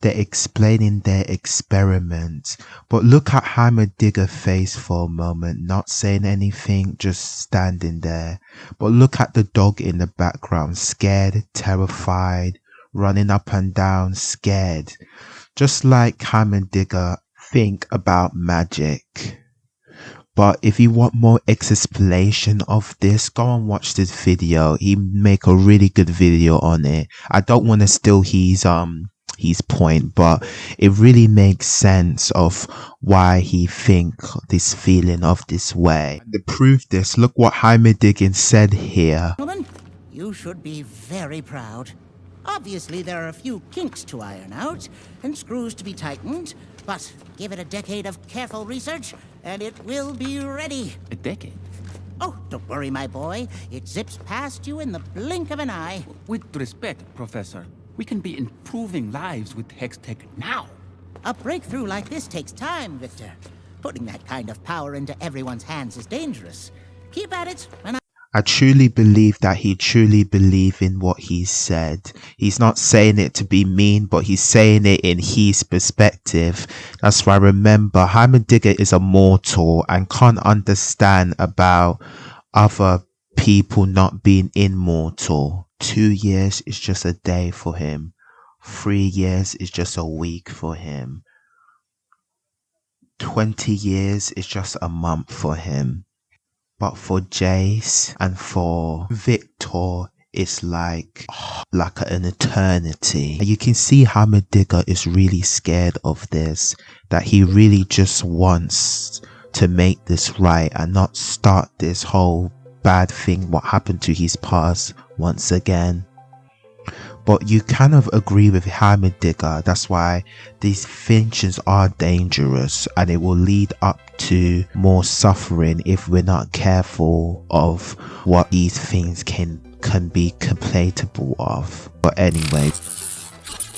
they're explaining their experiment. But look at Heimerdinger face for a moment, not saying anything, just standing there. But look at the dog in the background, scared, terrified, running up and down, scared. Just like Heimerdinger think about magic. But if you want more explanation of this, go and watch this video. He make a really good video on it. I don't want to steal his um his point, but it really makes sense of why he think this feeling of this way. And to prove this, look what Heimerdinger said here. Gentlemen, you should be very proud. Obviously, there are a few kinks to iron out and screws to be tightened, but give it a decade of careful research and it will be ready. A decade? Oh, don't worry, my boy. It zips past you in the blink of an eye. With respect, Professor, we can be improving lives with Hextech now. A breakthrough like this takes time, Viktor. Putting that kind of power into everyone's hands is dangerous. Keep at it, and I I truly believe that he truly believed in what he said. He's not saying it to be mean, but he's saying it in his perspective. That's why I remember Heimerdinger is a mortal and can't understand about other people not being immortal. Two years is just a day for him. Three years is just a week for him. 20 years is just a month for him. But for Jace and for Viktor, it's like like an eternity. You can see how Heimerdinger is really scared of this. That he really just wants to make this right and not start this whole bad thing what happened to his past once again. But you kind of agree with Heimerdinger. That's why these finches are dangerous and it will lead up to more suffering if we're not careful of what these things can can be complainable of. But anyway,